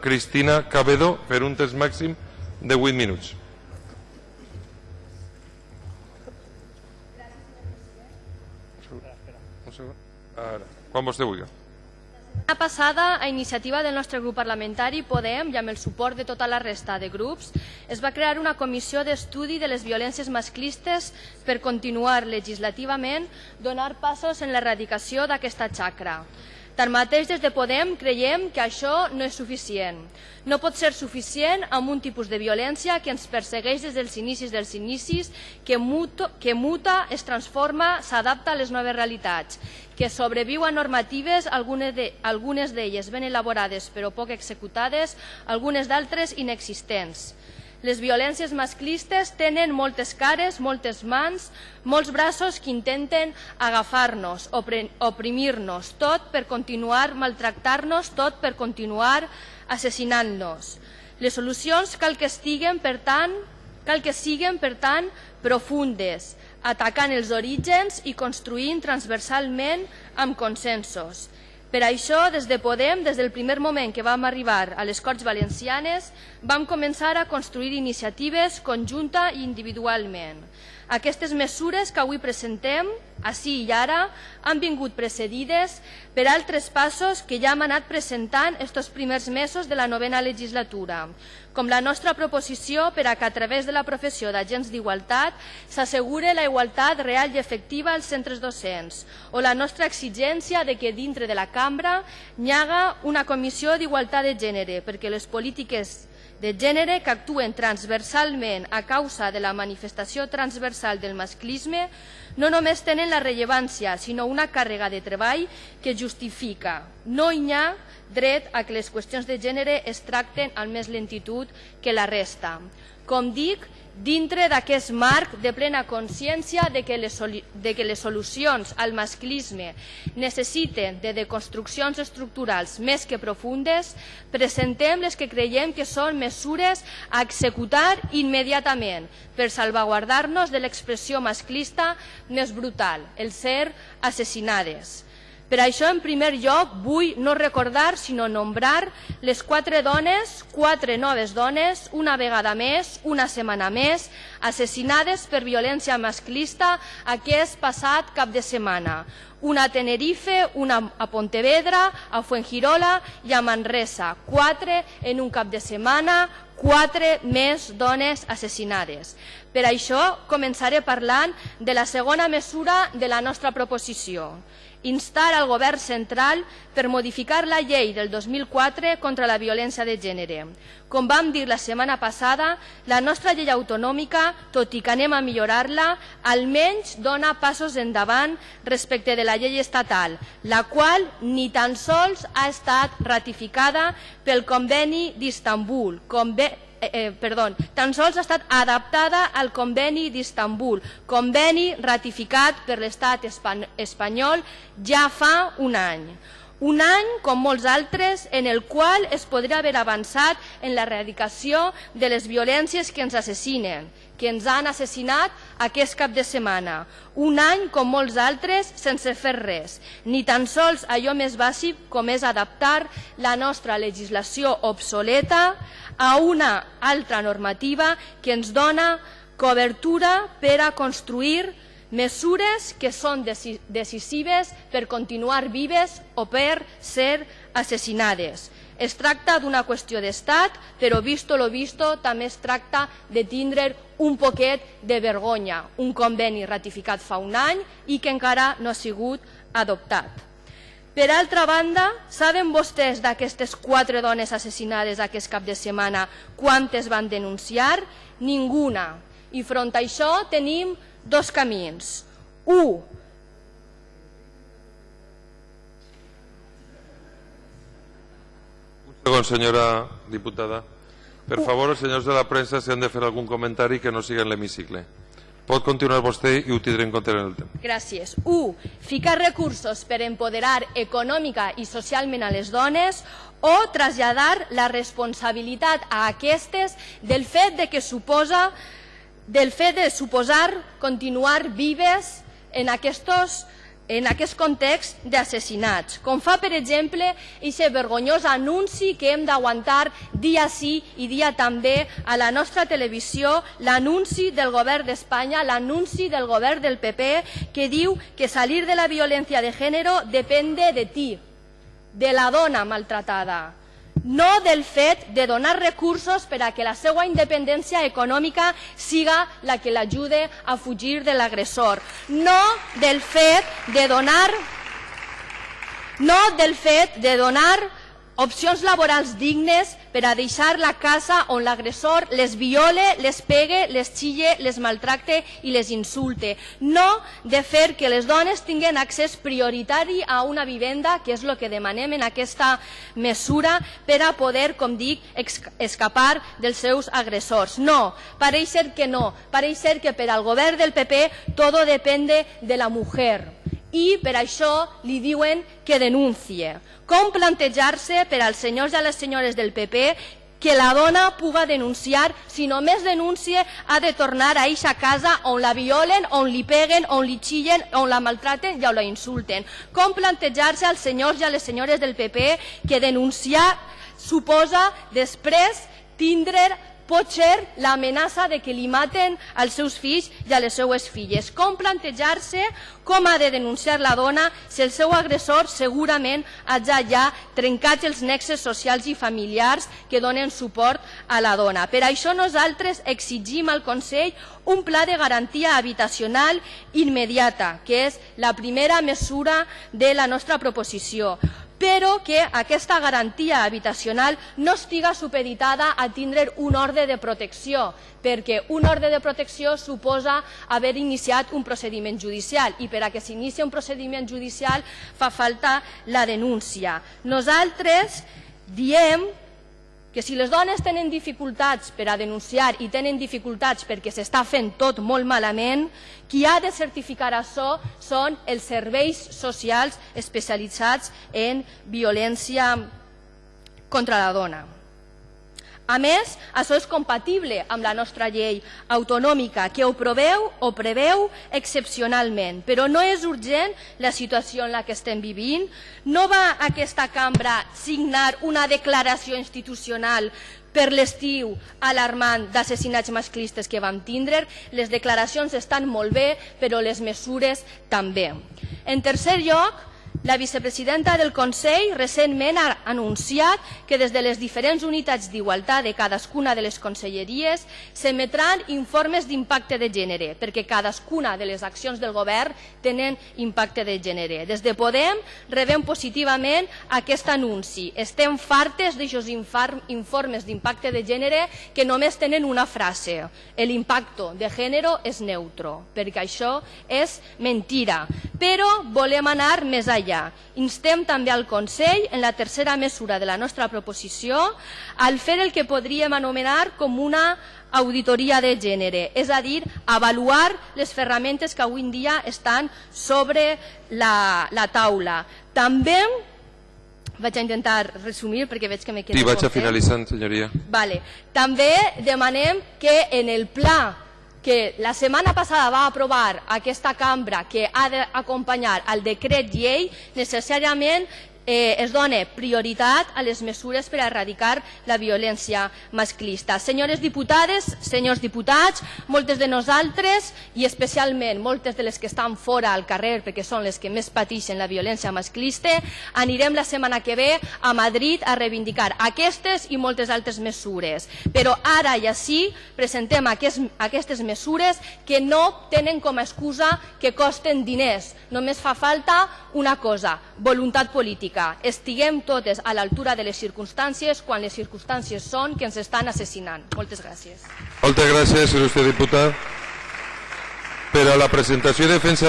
Cristina Cabedo per un temps màxim de 8 minuts. Ara, quan vostè vulgui. La passada, a iniciativa del nostre grup parlamentari, Podem, i amb el suport de tota la resta de grups, es va crear una comissió d'estudi de les violències masclistes per continuar legislativament donar passos en l'erradicació d'aquesta xacra. Tanmateix, des de Podem creiem que això no és suficient. No pot ser suficient amb un tipus de violència que ens persegueix des dels inicis dels inicis, que, muto, que muta, es transforma, s'adapta a les noves realitats, que sobreviu a normatives, algunes d'elles de, ben elaborades però poc executades, algunes d'altres inexistents. Les violències masclistes tenen moltes cares, moltes mans, molts braços que intenten agafar-nos, oprimir-nos, tot per continuar maltractar-nos, tot per continuar assassinant-nos. Les solucions cal que estiguen, per tant, cal que siguen, per tant, profundes, atacant els orígens i construint transversalment amb consensos. Per això, des de Podem, des del primer moment que vam arribar a les Corts Valencianes, vam començar a construir iniciatives conjunta i individualment. Aquestes mesures que avui presentem, així i ara, han vingut precedides per altres passos que ja hem anat presentant estos primers mesos de la novena legislatura, com la nostra proposició per a que a través de la professió d'agents d'igualtat s'assegure la igualtat real i efectiva als centres docents, o la nostra exigència de que dintre de la cambra hi haga una comissió d'igualtat de gènere perquè les polítiques de gènere que actuen transversalment a causa de la manifestació transversal del masclisme no només tenen la rellevància, sinó una càrrega de treball que justifica. No hi ha dret a que les qüestions de gènere es tracten amb més lentitud que la resta. Com dic, dintre d'aquest marc de plena consciència de, que les, de que les solucions al masclisme necessiten de deconstruccions estructurals més que profundes, presentem les que creiem que són mesures a executar immediatament per salvaguardar-nos de l'expressió masclista més brutal, el ser assassinades. Per això, en primer lloc, vull no recordar, sinó nombrar les quatre dones, quatre noves dones, una vegada més, una setmana més, assassinades per violència masclista aquest passat cap de setmana. Una a Tenerife, una a Pontevedra, a Fuengirola i a Manresa. Quatre en un cap de setmana, quatre més dones assassinades. Per això començaré parlant de la segona mesura de la nostra proposició instar al govern central per modificar la llei del 2004 contra la violència de gènere. Com vam dir la setmana passada, la nostra llei autonòmica, tot i que anem a millorar-la, almenys dona passos endavant respecte de la llei estatal, la qual ni tan sols ha estat ratificada pel conveni d'Istanbul, conveni eh, eh, perdó, tan sols ha estat adaptada al conveni d'Istanbul, conveni ratificat per l'estat espanyol ja fa un any. Un any, com molts altres, en el qual es podria haver avançat en l'erradicació de les violències que ens assassinen, que ens han assassinat aquest cap de setmana. Un any, com molts altres, sense fer res, ni tan sols allò més bàsic com és adaptar la nostra legislació obsoleta a una altra normativa que ens dona cobertura per a construir mesures que són decisives per continuar vives o per ser assassinades. Es tracta d'una qüestió d'estat, però visto lo visto també es tracta de tindre un poquet de vergonya, un conveni ratificat fa un any i que encara no ha sigut adoptat. Per altra banda, saben vostès d'aquestes quatre dones assassinades aquest cap de setmana quantes van denunciar? Ninguna. I front a això tenim dos camins. Un, Un segon, senyora diputada. Per favor, els senyors de la premsa, si han de fer algun comentari que no sigui en l'hemicicle. Pot continuar vostè i ho tindré en compte en el temps. Gràcies. 1. Ficar recursos per empoderar econòmica i socialment a les dones o traslladar la responsabilitat a aquestes del fet de que suposa del fet de suposar continuar vives en aquests en aquest context d'assassinats, com fa, per exemple, aquest vergonyós anunci que hem d'aguantar dia sí i dia també a la nostra televisió, l'anunci del govern d'Espanya, l'anunci del govern del PP, que diu que salir de la violència de gènere depèn de ti, de la dona maltratada no del fet de donar recursos per a que la seva independència econòmica siga la que l'ajude a fugir de l'agressor, no del fet de donar no del fet de donar opcions laborals dignes per a deixar la casa on l'agressor les viole, les pegue, les xille, les maltracte i les insulte. No de fer que les dones tinguen accés prioritari a una vivenda, que és el que demanem en aquesta mesura, per a poder, com dic, escapar dels seus agressors. No, pareix ser que no. Pareix ser que per al govern del PP todo depende de la mujer i per això li diuen que denuncie. Com plantejar-se per als senyors i a les senyores del PP que la dona puga denunciar, si només denuncia ha de tornar a eixa casa on la violen, on li peguen, on li xillen, on la maltraten i on la insulten. Com plantejar-se als senyors i a les senyores del PP que denunciar suposa després tindre pot ser l'amenaça de que li maten als seus fills i a les seues filles. Com plantejar-se com ha de denunciar la dona si el seu agressor segurament ha ja trencat els nexes socials i familiars que donen suport a la dona. Per això nosaltres exigim al Consell un pla de garantia habitacional immediata, que és la primera mesura de la nostra proposició però que aquesta garantia habitacional no estiga supeditada a tindre un ordre de protecció, perquè un ordre de protecció suposa haver iniciat un procediment judicial i per a que s'inici un procediment judicial fa falta la denúncia. Nosaltres diem que si les dones tenen dificultats per a denunciar i tenen dificultats perquè s'està fent tot molt malament, qui ha de certificar això són els serveis socials especialitzats en violència contra la dona. A més, això és compatible amb la nostra llei autonòmica, que ho preveu, o preveu excepcionalment, però no és urgent la situació en la que estem vivint. No va aquesta cambra signar una declaració institucional per l'estiu alarmant d'assassinats masclistes que vam tindre. Les declaracions estan molt bé, però les mesures també. En tercer lloc, la vicepresidenta del Consell recentment ha anunciat que des de les diferents unitats d'igualtat de cadascuna de les conselleries s'emetran informes d'impacte de gènere, perquè cadascuna de les accions del govern tenen impacte de gènere. Des de Podem rebem positivament aquest anunci. Estem fartes d'aixòs informes d'impacte de gènere que només tenen una frase. L'impacte de gènere és neutro, perquè això és mentira. Però volem anar més enllà allà. Instem també al Consell, en la tercera mesura de la nostra proposició, al fer el que podríem anomenar com una auditoria de gènere, és a dir, avaluar les ferramentes que avui en dia estan sobre la, la taula. També vaig a intentar resumir perquè veig que me queda Sí, vaig a finalitzar, senyoria. Vale. També demanem que en el pla que la setmana passada va aprovar aquesta cambra que ha d'acompanyar al decret llei necessàriament eh, es dona prioritat a les mesures per a erradicar la violència masclista. Senyores diputades, senyors diputats, moltes de nosaltres i especialment moltes de les que estan fora al carrer perquè són les que més pateixen la violència masclista, anirem la setmana que ve a Madrid a reivindicar aquestes i moltes altres mesures. Però ara i així presentem aquestes mesures que no tenen com a excusa que costen diners. Només fa falta una cosa, voluntat política política. Estiguem totes a l'altura de les circumstàncies quan les circumstàncies són que ens estan assassinant. Moltes gràcies. Moltes gràcies, il·lustre diputat. Per a la presentació i defensa